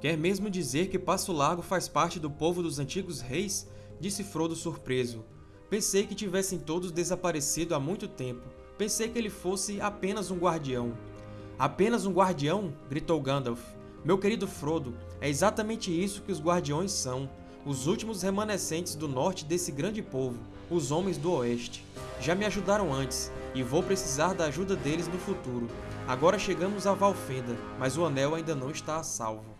Quer mesmo dizer que Passo Largo faz parte do povo dos antigos reis? Disse Frodo surpreso. Pensei que tivessem todos desaparecido há muito tempo. Pensei que ele fosse apenas um guardião. Apenas um guardião? gritou Gandalf. Meu querido Frodo, é exatamente isso que os guardiões são. Os últimos remanescentes do norte desse grande povo, os Homens do Oeste. Já me ajudaram antes, e vou precisar da ajuda deles no futuro. Agora chegamos a Valfenda, mas o Anel ainda não está a salvo.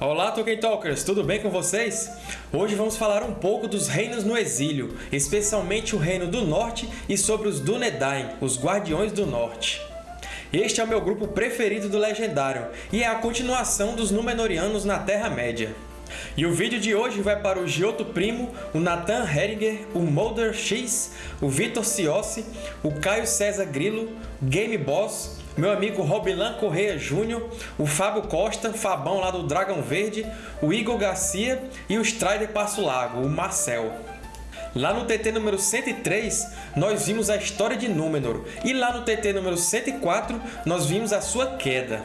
Olá, Tolkien Talkers! Tudo bem com vocês? Hoje vamos falar um pouco dos reinos no exílio, especialmente o Reino do Norte e sobre os Dúnedain, os Guardiões do Norte. Este é o meu grupo preferido do Legendário, e é a continuação dos Númenóreanos na Terra-média. E o vídeo de hoje vai para o Giotto Primo, o Nathan Heringer, o Mulder X, o Vitor Ciossi, o Caio César Grilo, Game Boss, meu amigo Robilan Correia Júnior, o Fábio Costa, Fabão lá do Dragão Verde, o Igor Garcia e o Strider Passo Lago, o Marcel. Lá no TT número 103, nós vimos a história de Númenor, e lá no TT número 104, nós vimos a sua queda.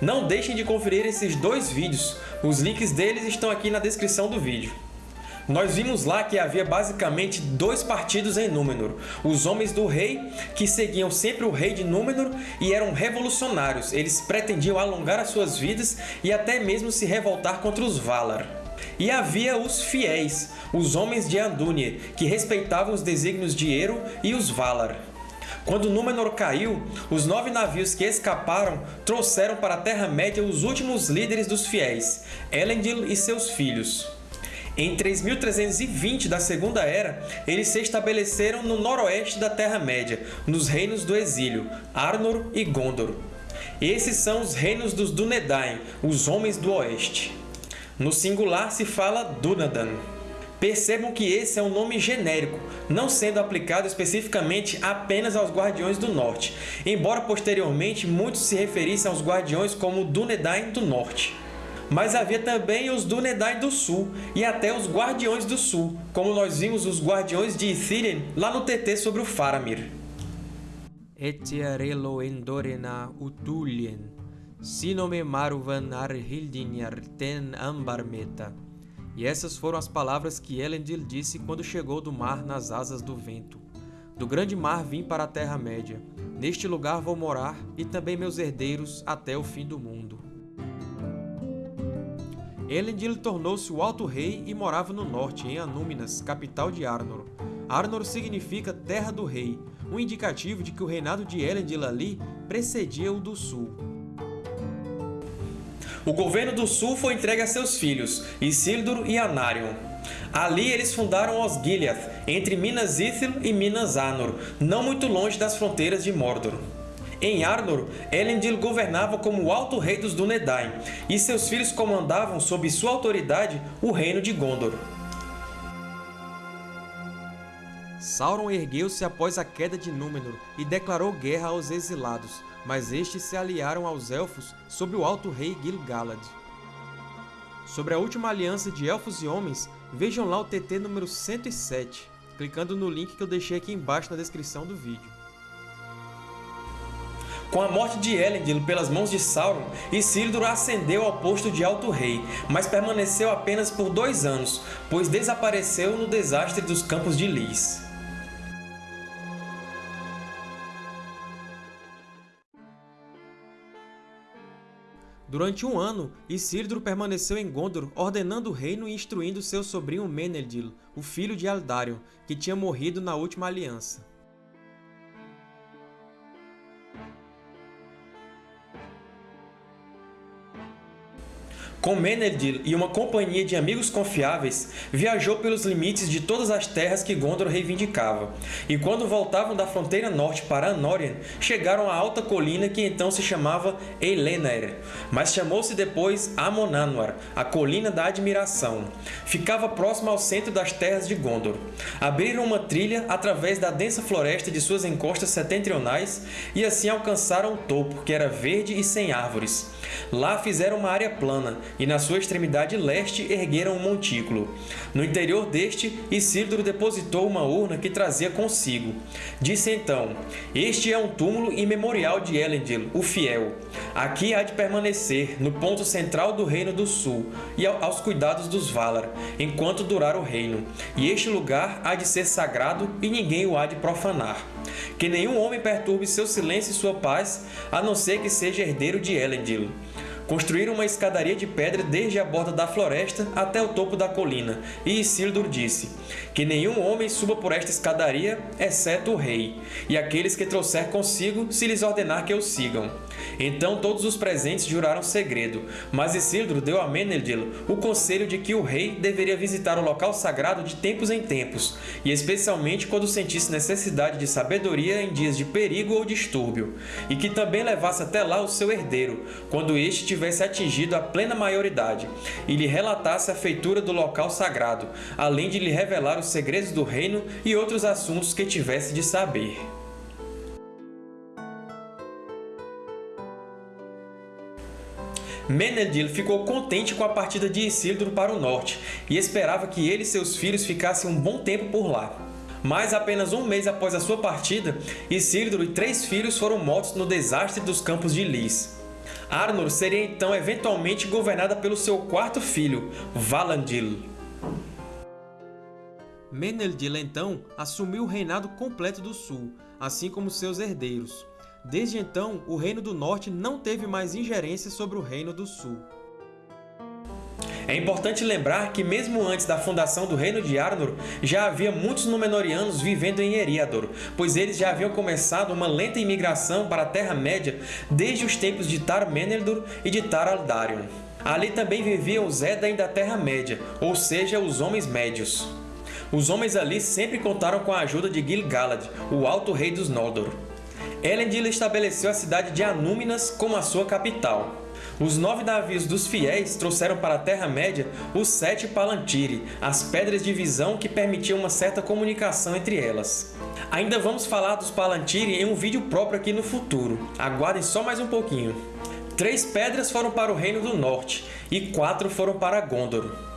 Não deixem de conferir esses dois vídeos, os links deles estão aqui na descrição do vídeo. Nós vimos lá que havia basicamente dois partidos em Númenor, os Homens do Rei, que seguiam sempre o Rei de Númenor e eram revolucionários, eles pretendiam alongar as suas vidas e até mesmo se revoltar contra os Valar. E havia os Fiéis, os Homens de Andúnie, que respeitavam os desígnios de Eru e os Valar. Quando Númenor caiu, os nove navios que escaparam trouxeram para a Terra-média os últimos líderes dos Fiéis, Elendil e seus filhos. Em 3320 da Segunda Era, eles se estabeleceram no noroeste da Terra-média, nos Reinos do Exílio, Arnor e Gondor. Esses são os Reinos dos Dúnedain, os Homens do Oeste. No singular se fala Dúnadan. Percebam que esse é um nome genérico, não sendo aplicado especificamente apenas aos Guardiões do Norte, embora posteriormente muitos se referissem aos Guardiões como Dúnedain do Norte. Mas havia também os Dúnedain do Sul, e até os Guardiões do Sul, como nós vimos os Guardiões de Ithilien lá no TT sobre o Faramir. Etiarelo endorena utulien, sinome maruvan arhildinhar ten ambarmeta. E essas foram as palavras que Elendil disse quando chegou do mar nas asas do vento. Do grande mar vim para a Terra-média. Neste lugar vou morar, e também meus herdeiros, até o fim do mundo. Elendil tornou-se o Alto Rei e morava no norte, em Anúminas, capital de Arnor. Arnor significa Terra do Rei, um indicativo de que o reinado de Elendil ali precedia o do Sul. O governo do Sul foi entregue a seus filhos, Isildur e Anarion. Ali eles fundaram Osgiliath, entre Minas Ithil e Minas Anor, não muito longe das fronteiras de Mordor. Em Arnor, Elendil governava como o Alto Rei dos Dúnedain, e seus filhos comandavam sob sua autoridade o reino de Gondor. Sauron ergueu-se após a queda de Númenor e declarou guerra aos exilados, mas estes se aliaram aos Elfos sob o Alto Rei Gil-galad. Sobre a última aliança de Elfos e Homens, vejam lá o TT número 107, clicando no link que eu deixei aqui embaixo na descrição do vídeo. Com a morte de Elendil pelas mãos de Sauron, Isildur ascendeu ao posto de Alto Rei, mas permaneceu apenas por dois anos, pois desapareceu no desastre dos Campos de Lys. Durante um ano, Isildur permaneceu em Gondor, ordenando o reino e instruindo seu sobrinho Menedil, o filho de Eldarion, que tinha morrido na Última Aliança. Com Menedil e uma companhia de amigos confiáveis, viajou pelos limites de todas as terras que Gondor reivindicava, e quando voltavam da fronteira norte para Anórien, chegaram à alta colina que então se chamava Eilenaer, mas chamou-se depois Amon Anwar, a Colina da Admiração. Ficava próximo ao centro das terras de Gondor. Abriram uma trilha através da densa floresta de suas encostas setentrionais e assim alcançaram o topo, que era verde e sem árvores. Lá fizeram uma área plana, e na sua extremidade leste ergueram um montículo. No interior deste, Isildur depositou uma urna que trazia consigo. Disse então, Este é um túmulo e memorial de Elendil, o Fiel. Aqui há de permanecer, no ponto central do Reino do Sul, e aos cuidados dos Valar, enquanto durar o reino. E este lugar há de ser sagrado e ninguém o há de profanar. Que nenhum homem perturbe seu silêncio e sua paz, a não ser que seja herdeiro de Elendil. Construíram uma escadaria de pedra desde a borda da floresta até o topo da colina, e Isildur disse, que nenhum homem suba por esta escadaria, exceto o rei, e aqueles que trouxer consigo, se lhes ordenar que o sigam. Então todos os presentes juraram segredo, mas Isildur deu a Menedil o conselho de que o rei deveria visitar o local sagrado de tempos em tempos, e especialmente quando sentisse necessidade de sabedoria em dias de perigo ou distúrbio, e que também levasse até lá o seu herdeiro, quando este tivesse atingido a plena maioridade, e lhe relatasse a feitura do local sagrado, além de lhe revelar os segredos do reino e outros assuntos que tivesse de saber. Menedil ficou contente com a partida de Isildur para o norte e esperava que ele e seus filhos ficassem um bom tempo por lá. Mas apenas um mês após a sua partida, Isildur e três filhos foram mortos no desastre dos Campos de Lys. Arnor seria então eventualmente governada pelo seu quarto filho, Valandil. Menedil então assumiu o reinado completo do Sul, assim como seus herdeiros. Desde então, o Reino do Norte não teve mais ingerência sobre o Reino do Sul. É importante lembrar que mesmo antes da fundação do Reino de Arnor, já havia muitos Númenóreanos vivendo em Eriador, pois eles já haviam começado uma lenta imigração para a Terra-média desde os tempos de Tar-Meneldur e de Tar-Aldarion. Ali também viviam os Edain da Terra-média, ou seja, os Homens Médios. Os homens ali sempre contaram com a ajuda de Gil-galad, o Alto Rei dos Noldor. Elendil estabeleceu a cidade de Anúminas como a sua capital. Os nove navios dos fiéis trouxeram para a Terra-média os sete Palantiri, as pedras de visão que permitiam uma certa comunicação entre elas. Ainda vamos falar dos Palantiri em um vídeo próprio aqui no futuro. Aguardem só mais um pouquinho. Três pedras foram para o Reino do Norte e quatro foram para Gondor.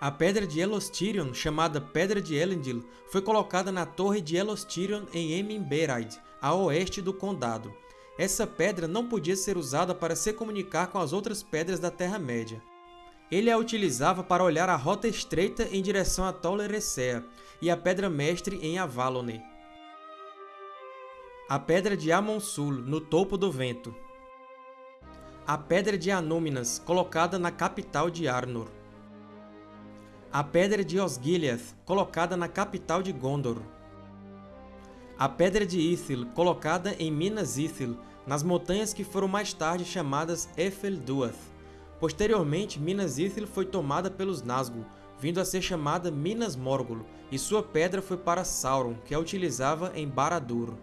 A Pedra de Elostirion, chamada Pedra de Elendil, foi colocada na Torre de Elostirion em Eminberaid, a oeste do Condado. Essa pedra não podia ser usada para se comunicar com as outras pedras da Terra-média. Ele a utilizava para olhar a rota estreita em direção a Tol Eressëa e a Pedra Mestre em Avalone. A Pedra de Amonsul, no topo do vento. A Pedra de Anúminas, colocada na capital de Arnor a Pedra de Osgiliath, colocada na capital de Gondor. A Pedra de Ithil, colocada em Minas Ithil, nas montanhas que foram mais tarde chamadas Efelduath. Posteriormente, Minas Ithil foi tomada pelos Nazgûl, vindo a ser chamada Minas Morgul, e sua pedra foi para Sauron, que a utilizava em Barad-dûr.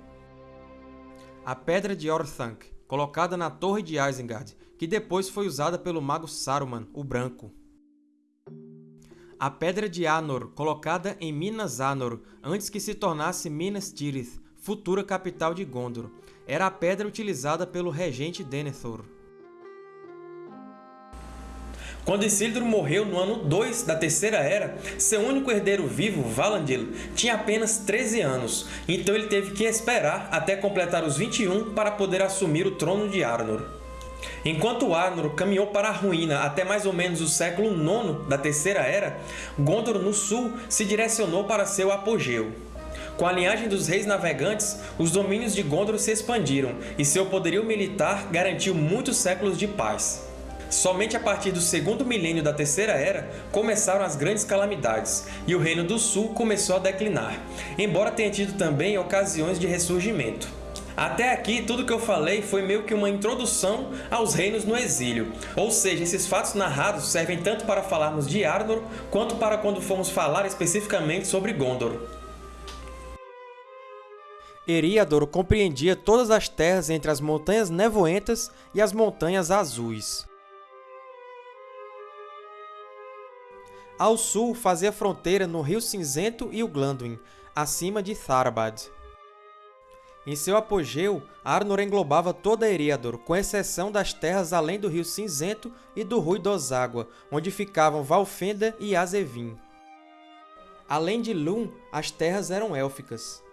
A Pedra de Orthanc, colocada na Torre de Isengard, que depois foi usada pelo mago Saruman, o Branco a Pedra de Anor, colocada em Minas Anor, antes que se tornasse Minas Tirith, futura capital de Gondor. Era a pedra utilizada pelo regente Denethor. Quando Isildur morreu no ano 2 da Terceira Era, seu único herdeiro vivo, Valandil, tinha apenas 13 anos, então ele teve que esperar até completar os 21 para poder assumir o trono de Arnor. Enquanto Arnor caminhou para a ruína até mais ou menos o século IX da Terceira Era, Gondor no sul se direcionou para seu apogeu. Com a linhagem dos reis navegantes, os domínios de Gondor se expandiram e seu poderio militar garantiu muitos séculos de paz. Somente a partir do segundo milênio da Terceira Era começaram as grandes calamidades, e o Reino do Sul começou a declinar, embora tenha tido também ocasiões de ressurgimento. Até aqui, tudo que eu falei foi meio que uma introdução aos reinos no exílio, ou seja, esses fatos narrados servem tanto para falarmos de Arnor, quanto para quando formos falar especificamente sobre Gondor. Eriador compreendia todas as terras entre as Montanhas Nevoentas e as Montanhas Azuis. Ao sul, fazia fronteira no Rio Cinzento e o Glanduin, acima de Tharbad. Em seu apogeu, Arnor englobava toda Eriador, com exceção das terras além do Rio Cinzento e do Rui Água, onde ficavam Valfenda e Azevin. Além de Lum, as terras eram élficas.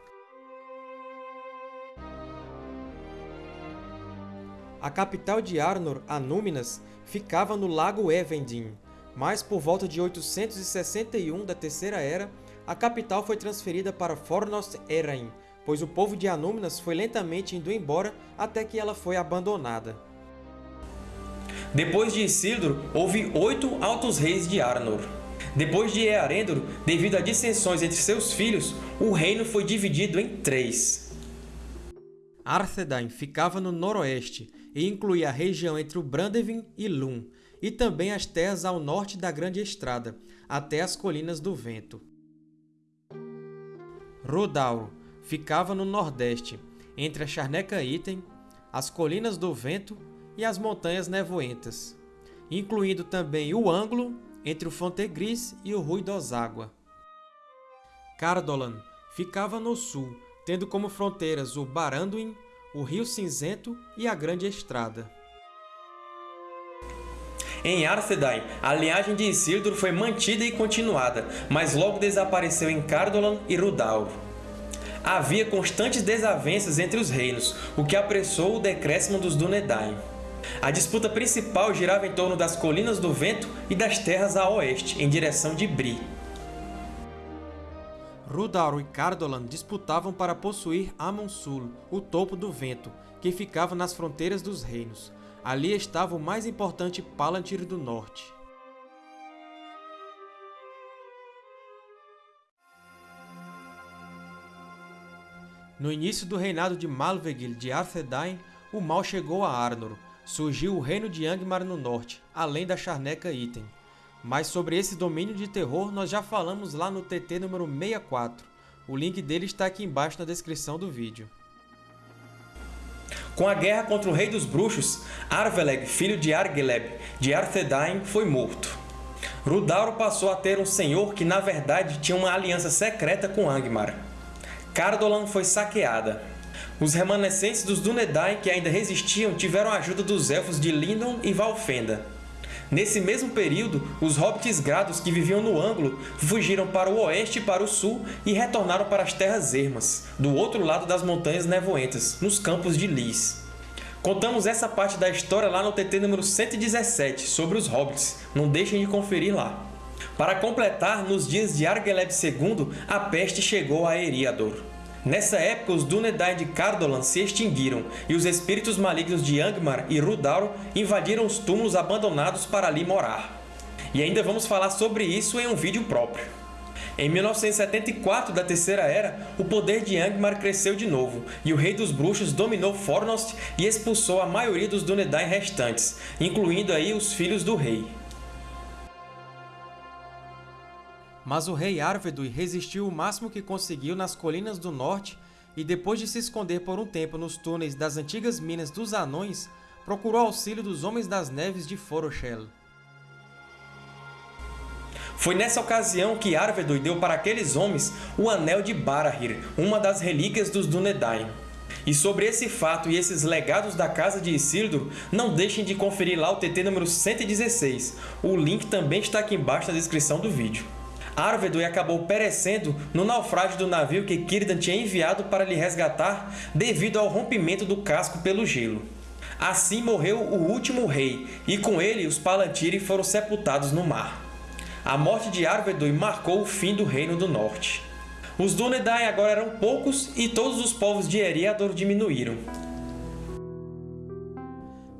A capital de Arnor, Anúminas, ficava no Lago Evendin, mas por volta de 861 da Terceira Era, a capital foi transferida para Fornost Erain, pois o povo de Anúminas foi lentamente indo embora até que ela foi abandonada. Depois de Isildur, houve oito altos reis de Arnor. Depois de Earendor, devido a dissensões entre seus filhos, o reino foi dividido em três. Arthedain ficava no noroeste e incluía a região entre o Brandevin e Lum, e também as terras ao norte da Grande Estrada, até as Colinas do Vento. Rodauro ficava no nordeste, entre a Charneca Item, as Colinas do Vento e as Montanhas Nevoentas, incluindo também o ângulo entre o Fontegris e o Rui Água. Cardolan ficava no sul, tendo como fronteiras o Baranduin, o Rio Cinzento e a Grande Estrada. Em Arthedain, a linhagem de Isildur foi mantida e continuada, mas logo desapareceu em Cardolan e Rudaur. Havia constantes desavenças entre os reinos, o que apressou o decréscimo dos Dúnedain. A disputa principal girava em torno das Colinas do Vento e das terras a oeste, em direção de Bri. Rudaur e Cardolan disputavam para possuir Amon-Sul, o Topo do Vento, que ficava nas fronteiras dos reinos. Ali estava o mais importante Palantir do Norte. No início do reinado de Malvegil de Arthedain, o mal chegou a Arnor, surgiu o reino de Angmar no norte, além da Charneca Item. Mas sobre esse domínio de terror nós já falamos lá no TT número 64. O link dele está aqui embaixo na descrição do vídeo. Com a guerra contra o Rei dos Bruxos, Arveleg, filho de Argeleb, de Arthedain, foi morto. Rudauro passou a ter um senhor que, na verdade, tinha uma aliança secreta com Angmar. Cardolan foi saqueada. Os remanescentes dos Dúnedain que ainda resistiam tiveram a ajuda dos Elfos de Lindon e Valfenda. Nesse mesmo período, os Hobbits Grados que viviam no ângulo fugiram para o oeste e para o sul e retornaram para as Terras Ermas, do outro lado das Montanhas Nevoentas, nos Campos de Lys. Contamos essa parte da história lá no TT número 117, sobre os Hobbits, não deixem de conferir lá. Para completar, nos dias de Argeleb II, a peste chegou a Eriador. Nessa época, os Dúnedain de Cardolan se extinguiram, e os espíritos malignos de Angmar e Rudaur invadiram os túmulos abandonados para ali morar. E ainda vamos falar sobre isso em um vídeo próprio. Em 1974 da Terceira Era, o poder de Angmar cresceu de novo, e o Rei dos Bruxos dominou Fornost e expulsou a maioria dos Dúnedain restantes, incluindo aí os filhos do rei. Mas o rei Arvedui resistiu o máximo que conseguiu nas colinas do norte e, depois de se esconder por um tempo nos túneis das antigas minas dos Anões, procurou auxílio dos Homens das Neves de Foroshel. Foi nessa ocasião que Arvedui deu para aqueles homens o Anel de Barahir, uma das relíquias dos Dúnedain. E sobre esse fato e esses legados da casa de Isildur, não deixem de conferir lá o TT número 116. O link também está aqui embaixo na descrição do vídeo. Arvedui acabou perecendo no naufrágio do navio que Círdan tinha enviado para lhe resgatar devido ao rompimento do casco pelo gelo. Assim morreu o último rei, e com ele os Palantiri foram sepultados no mar. A morte de Arvedui marcou o fim do Reino do Norte. Os Dúnedain agora eram poucos e todos os povos de Eriador diminuíram.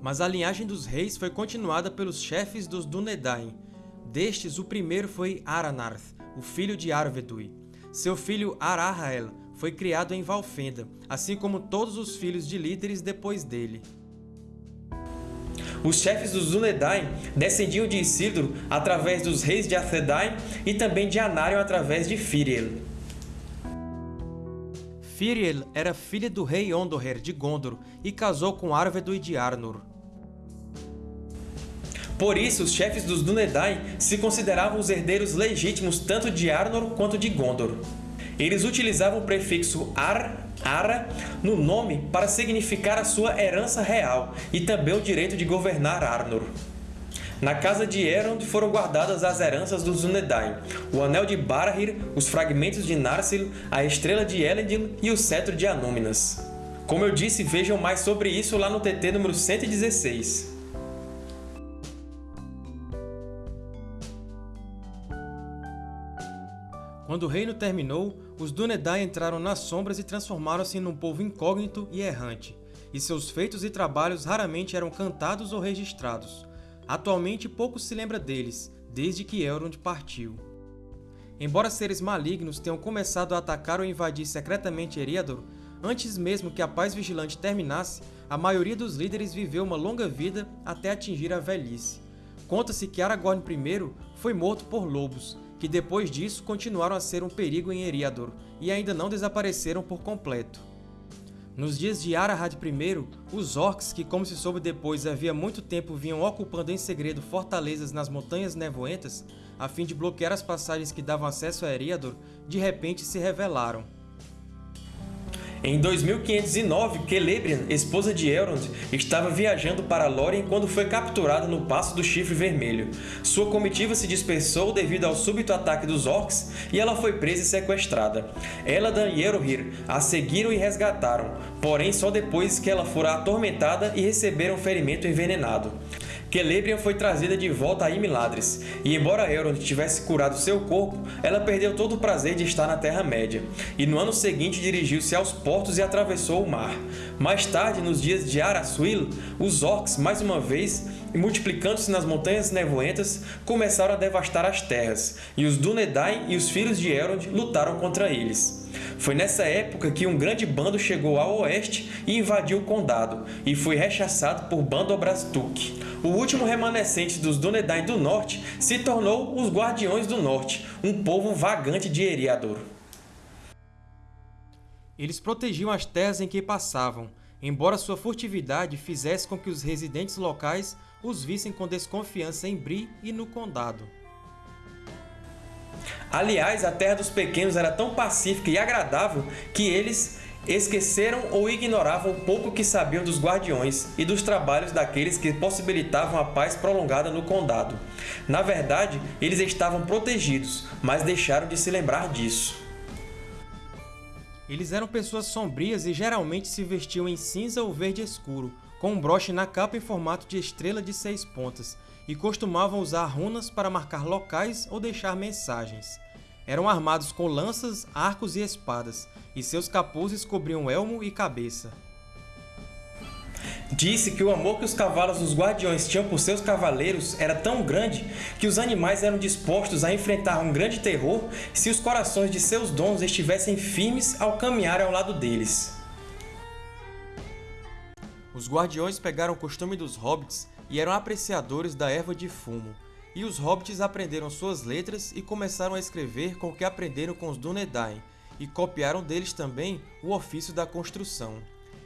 Mas a linhagem dos reis foi continuada pelos chefes dos Dúnedain, Destes, o primeiro foi Aranarth, o filho de Arvedui. Seu filho Arahael foi criado em Valfenda, assim como todos os filhos de líderes depois dele. Os chefes dos Dúnedain descendiam de Isildur através dos reis de Arthedain e também de Anarion através de Firiel. Firiel era filha do rei Ondoher de Gondor e casou com Arvedui de Arnor. Por isso, os chefes dos Dúnedain se consideravam os herdeiros legítimos tanto de Arnor quanto de Gondor. Eles utilizavam o prefixo ar, ara, no nome para significar a sua herança real e também o direito de governar Arnor. Na casa de Elrond foram guardadas as heranças dos Dúnedain, o Anel de Barahir, os fragmentos de Narsil, a Estrela de Elendil e o Cetro de Anúminas. Como eu disse, vejam mais sobre isso lá no TT número 116. Quando o reino terminou, os Dúnedain entraram nas sombras e transformaram-se num povo incógnito e errante, e seus feitos e trabalhos raramente eram cantados ou registrados. Atualmente pouco se lembra deles, desde que Elrond partiu. Embora seres malignos tenham começado a atacar ou invadir secretamente Eriador, antes mesmo que a paz vigilante terminasse, a maioria dos líderes viveu uma longa vida até atingir a velhice. Conta-se que Aragorn I foi morto por lobos, que depois disso continuaram a ser um perigo em Eriador e ainda não desapareceram por completo. Nos dias de Arahad I, os Orcs, que como se soube depois havia muito tempo vinham ocupando em segredo fortalezas nas Montanhas Nevoentas, a fim de bloquear as passagens que davam acesso a Eriador, de repente se rebelaram. Em 2509, Celebrian, esposa de Elrond, estava viajando para Lórien quando foi capturada no Passo do Chifre Vermelho. Sua comitiva se dispersou devido ao súbito ataque dos Orcs e ela foi presa e sequestrada. Eladan e Erohir a seguiram e resgataram, porém só depois que ela fora atormentada e receberam ferimento envenenado. Celebrian foi trazida de volta a Imladris, e embora Elrond tivesse curado seu corpo, ela perdeu todo o prazer de estar na Terra-média, e no ano seguinte dirigiu-se aos portos e atravessou o mar. Mais tarde, nos dias de Arasuil, os Orcs, mais uma vez, multiplicando-se nas Montanhas Nevoentas, começaram a devastar as terras, e os Dúnedain e os Filhos de Elrond lutaram contra eles. Foi nessa época que um grande bando chegou ao oeste e invadiu o condado, e foi rechaçado por Bando Obraztuk. O último remanescente dos Dúnedain do Norte se tornou os Guardiões do Norte, um povo vagante de Eriador. Eles protegiam as terras em que passavam, embora sua furtividade fizesse com que os residentes locais os vissem com desconfiança em Bree e no Condado. Aliás, a Terra dos Pequenos era tão pacífica e agradável que eles esqueceram ou ignoravam o pouco que sabiam dos Guardiões e dos trabalhos daqueles que possibilitavam a paz prolongada no Condado. Na verdade, eles estavam protegidos, mas deixaram de se lembrar disso. Eles eram pessoas sombrias e geralmente se vestiam em cinza ou verde escuro, com um broche na capa em formato de estrela de seis pontas, e costumavam usar runas para marcar locais ou deixar mensagens. Eram armados com lanças, arcos e espadas, e seus capuzes cobriam elmo e cabeça. Disse que o amor que os cavalos dos Guardiões tinham por seus cavaleiros era tão grande que os animais eram dispostos a enfrentar um grande terror se os corações de seus donos estivessem firmes ao caminhar ao lado deles. Os Guardiões pegaram o costume dos Hobbits e eram apreciadores da erva de fumo, e os Hobbits aprenderam suas letras e começaram a escrever com o que aprenderam com os Dúnedain, e copiaram deles também o ofício da construção.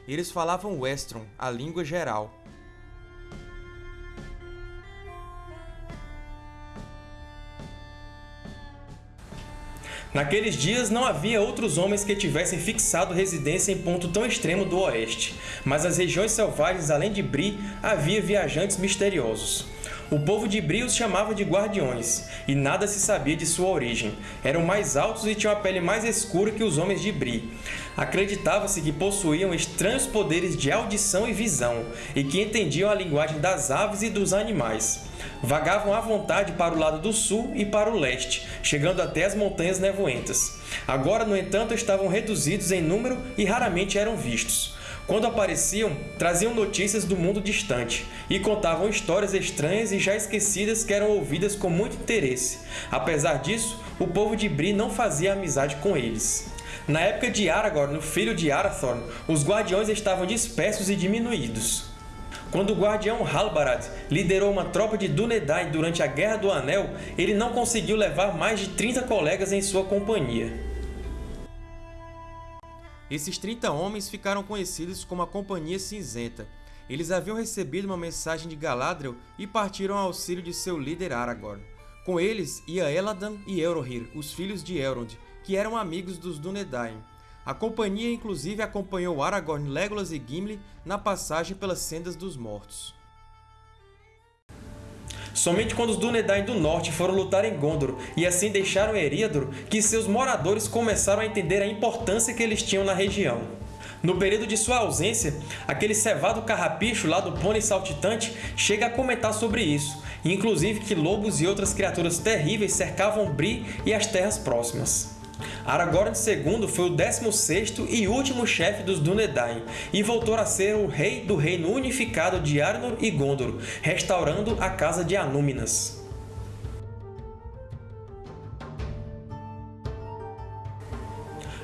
Eles falavam Westron, a língua geral. Naqueles dias não havia outros homens que tivessem fixado residência em ponto tão extremo do oeste, mas nas regiões selvagens além de Bri havia viajantes misteriosos. O povo de Bri os chamava de Guardiões, e nada se sabia de sua origem. Eram mais altos e tinham a pele mais escura que os homens de Bri. Acreditava-se que possuíam estranhos poderes de audição e visão, e que entendiam a linguagem das aves e dos animais. Vagavam à vontade para o lado do sul e para o leste, chegando até as Montanhas Nevoentas. Agora, no entanto, estavam reduzidos em número e raramente eram vistos. Quando apareciam, traziam notícias do mundo distante e contavam histórias estranhas e já esquecidas que eram ouvidas com muito interesse. Apesar disso, o povo de Bri não fazia amizade com eles. Na época de Aragorn, o filho de Arathorn, os Guardiões estavam dispersos e diminuídos. Quando o Guardião Halbarad liderou uma tropa de Dúnedain durante a Guerra do Anel, ele não conseguiu levar mais de 30 colegas em sua companhia. Esses 30 homens ficaram conhecidos como a Companhia Cinzenta. Eles haviam recebido uma mensagem de Galadriel e partiram ao auxílio de seu líder Aragorn. Com eles ia Eladan e Elrohir, os filhos de Elrond, que eram amigos dos Dúnedain. A companhia inclusive acompanhou Aragorn, Legolas e Gimli na passagem pelas Sendas dos Mortos. Somente quando os Dúnedain do Norte foram lutar em Gondor e assim deixaram Eriador, que seus moradores começaram a entender a importância que eles tinham na região. No período de sua ausência, aquele cevado carrapicho lá do pônei saltitante chega a comentar sobre isso, inclusive que lobos e outras criaturas terríveis cercavam Bree e as terras próximas. Aragorn II foi o 16º e último chefe dos Dúnedain e voltou a ser o rei do reino unificado de Arnor e Gondor, restaurando a Casa de Anúminas.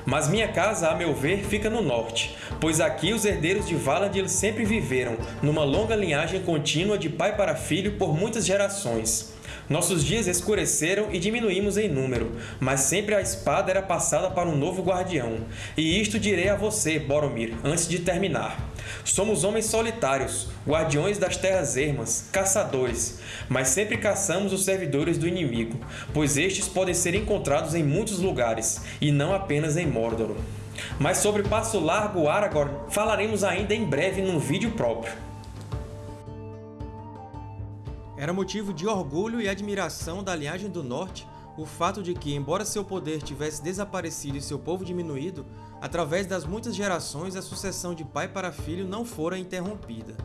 Mas minha casa, a meu ver, fica no norte, pois aqui os herdeiros de Valandil sempre viveram, numa longa linhagem contínua de pai para filho por muitas gerações. Nossos dias escureceram e diminuímos em número, mas sempre a espada era passada para um novo guardião. E isto direi a você, Boromir, antes de terminar. Somos homens solitários, guardiões das terras ermas, caçadores, mas sempre caçamos os servidores do inimigo, pois estes podem ser encontrados em muitos lugares, e não apenas em Mordor. Mas sobre Passo Largo Aragorn falaremos ainda em breve num vídeo próprio. Era motivo de orgulho e admiração da linhagem do Norte o fato de que, embora seu poder tivesse desaparecido e seu povo diminuído, através das muitas gerações a sucessão de pai para filho não fora interrompida.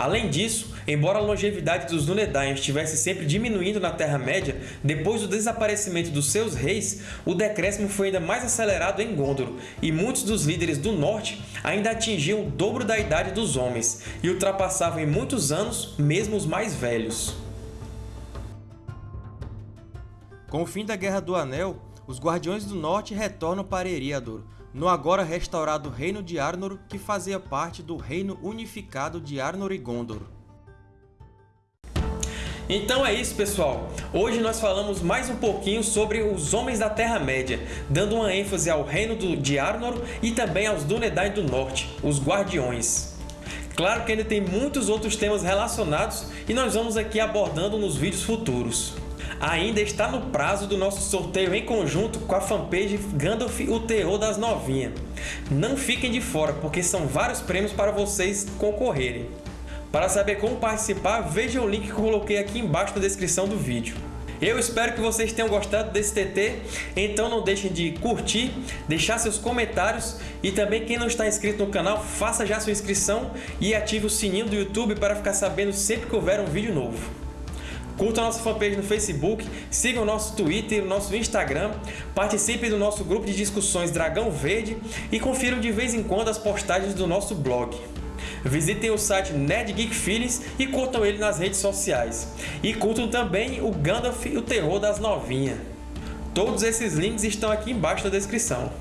Além disso, embora a longevidade dos Dúnedain estivesse sempre diminuindo na Terra-média, depois do desaparecimento dos seus reis, o decréscimo foi ainda mais acelerado em Gondor, e muitos dos líderes do Norte ainda atingiam o dobro da idade dos homens, e ultrapassavam em muitos anos mesmo os mais velhos. Com o fim da Guerra do Anel, os Guardiões do Norte retornam para Eriador, no agora restaurado Reino de Arnor, que fazia parte do Reino Unificado de Arnor e Gondor. Então é isso, pessoal! Hoje nós falamos mais um pouquinho sobre os Homens da Terra-média, dando uma ênfase ao Reino de Arnor e também aos Dúnedain do Norte, os Guardiões. Claro que ainda tem muitos outros temas relacionados e nós vamos aqui abordando nos vídeos futuros ainda está no prazo do nosso sorteio em conjunto com a fanpage Gandalf o Terror das Novinhas. Não fiquem de fora, porque são vários prêmios para vocês concorrerem. Para saber como participar, veja o link que coloquei aqui embaixo na descrição do vídeo. Eu espero que vocês tenham gostado desse TT, então não deixem de curtir, deixar seus comentários e também quem não está inscrito no canal, faça já sua inscrição e ative o sininho do YouTube para ficar sabendo sempre que houver um vídeo novo. Curta a nossa fanpage no Facebook, siga o nosso Twitter o nosso Instagram, participe do nosso grupo de discussões Dragão Verde e confiram de vez em quando as postagens do nosso blog. Visitem o site Nerd Geek Feelings e curtam ele nas redes sociais. E curtam também o Gandalf e o Terror das Novinhas. Todos esses links estão aqui embaixo na descrição.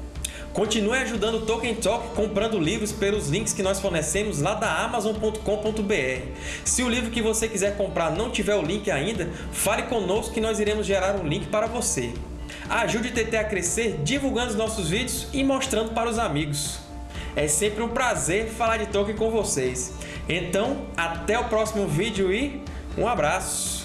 Continue ajudando o Tolkien Talk comprando livros pelos links que nós fornecemos lá da Amazon.com.br. Se o livro que você quiser comprar não tiver o link ainda, fale conosco que nós iremos gerar um link para você. Ajude o TT a crescer divulgando os nossos vídeos e mostrando para os amigos. É sempre um prazer falar de Tolkien com vocês. Então, até o próximo vídeo e um abraço!